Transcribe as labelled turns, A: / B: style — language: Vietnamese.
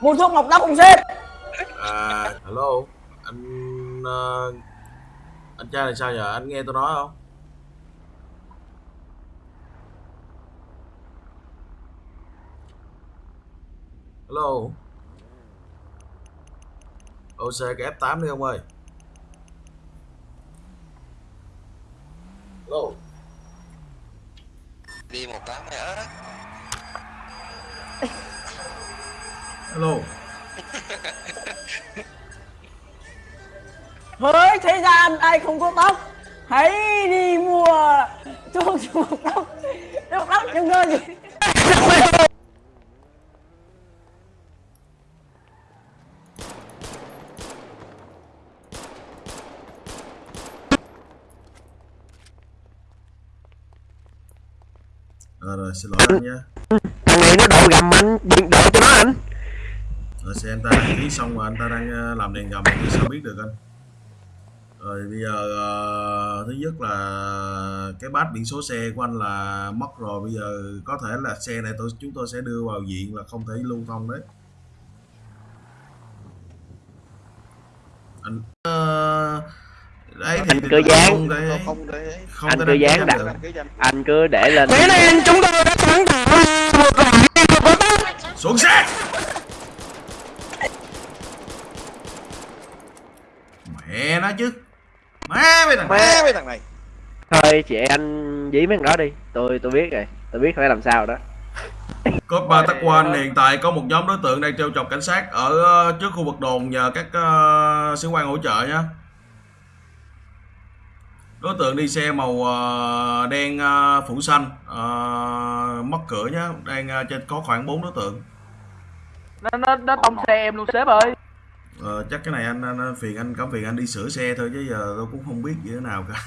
A: mua thuốc mọc tóc không sếp
B: à hello. Anh ờ, anh trai này sao giờ anh nghe tôi nói không? Hello. OC cái F8 đi ông ơi. Hello.
C: Đi một tám mày ớt
B: hello.
A: Hỡi thế gian ai không có tóc. Hãy đi mua thuốc mọc tóc Thuốc tóc. Cho người gì
B: Ờ, rồi xin lỗi anh nha
D: thằng này nó đội gầm anh đừng đội cho nó anh
B: rồi xe anh ta đăng ký xong rồi anh ta đang ờ, làm đèn gầm thì sao biết được anh? Rồi bây giờ ờ, thứ nhất là cái bát biển số xe của anh là mất rồi. Bây giờ có thể là xe này tôi chúng tôi sẽ đưa vào diện là không thể lưu thông đấy. Anh ờ, đấy thì
D: Anh cứ dán.
B: không thể
C: không
B: không
D: Anh cứ dán
B: anh
D: đặt.
C: cái
D: anh cứ để lên.
A: Thế nên chúng tôi đã sáng tạo ra một loại thuốc có tóc
B: xuống xe mẹ nó chứ. Má mấy thằng
C: má với thằng này.
D: Thôi chị anh dí mấy thằng đó đi. Tôi tôi biết rồi. Tôi biết phải làm sao đó.
B: Cốt ba tắc quan hiện tại có một nhóm đối tượng đang trêu chọc cảnh sát ở ờ, trước khu vực đồn nhờ các uh, sĩ quan hỗ trợ nhé. Đối tượng đi xe màu ờ, đen ờ, phủ xanh, ờ, mất cửa nhé, đang ờ, trên có khoảng 4 đối tượng.
E: nó nó nó tông xe em luôn sếp ơi
B: Ờ, chắc cái này anh, anh, anh phiền anh cảm phiền anh đi sửa xe thôi chứ giờ tôi cũng không biết như thế nào cả.